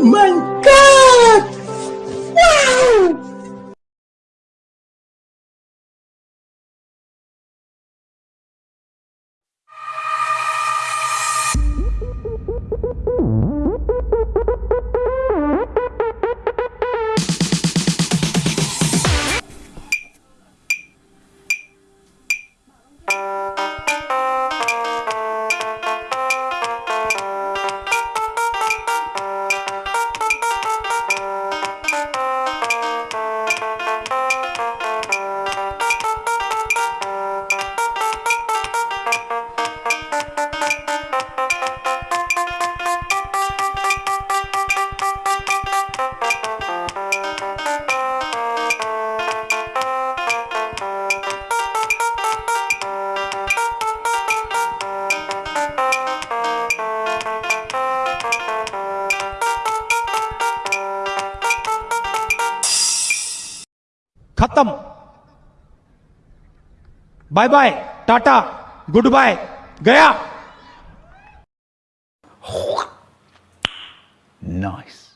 Oh my god! Wow! खत्म bye bye tata good bye गया Nice.